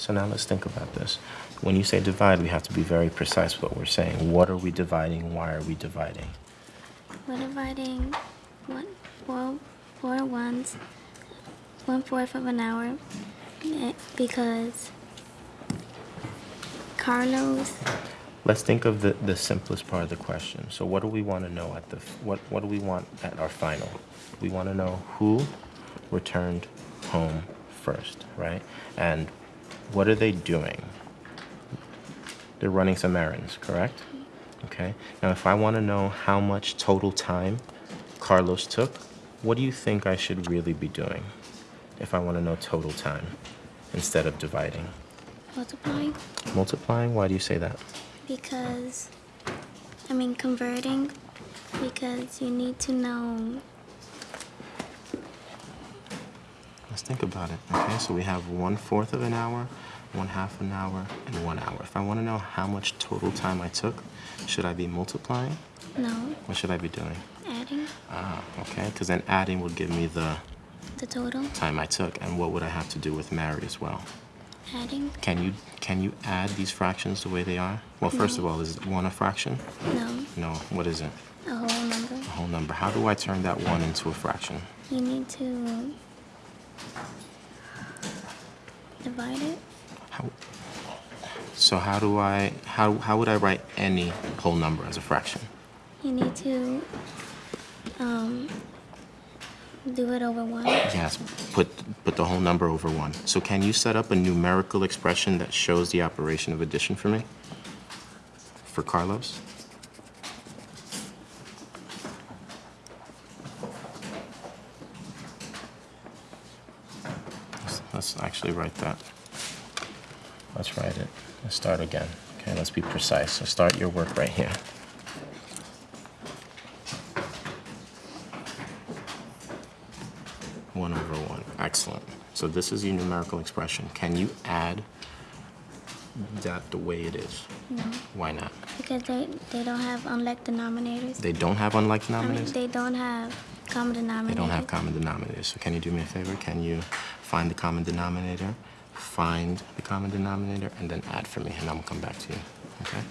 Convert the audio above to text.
So now let's think about this. When you say divide, we have to be very precise with what we're saying. What are we dividing? Why are we dividing? We're dividing one, four, four ones, one fourth of an hour, eh, because Carlos, Let's think of the, the simplest part of the question. So what do we want to know at the, what, what do we want at our final? We want to know who returned home first, right? And what are they doing? They're running some errands, correct? Okay. Now, if I want to know how much total time Carlos took, what do you think I should really be doing if I want to know total time instead of dividing? multiplying, Multiplying? Why do you say that? because, I mean converting, because you need to know, Think about it. Okay, so we have one fourth of an hour, one half an hour, and one hour. If I want to know how much total time I took, should I be multiplying? no, What should I be doing? adding Ah, okay, because then adding would give me the the total, time I took, and what would I have to do with Mary as well? adding, Can you can you add these fractions the way they are? Well, first of all, is one a fraction? no, No. What is it? a whole number. A whole number. How do I turn that one into a fraction? You need to divide it. How, so how do I how how would I write any whole number as a fraction? You need to um, do it over one. Yes, put put the whole number over one. So can you set up a numerical expression that shows the operation of addition for me? For Carlos? Let's, let's actually write that. Let's write it. Let's start again. Okay, let's be precise. So start your work right here. One over one. Excellent. So this is your numerical expression. Can you add that the way it is? No, Why not? because they, they don't have unlike denominators. They don't have unlike I mean, denominators? they don't have common denominators. They don't have common denominators. So can you do me a favor? Can you find the common denominator, find the common denominator, and then add for me, and I'm gonna come back to you. Okay?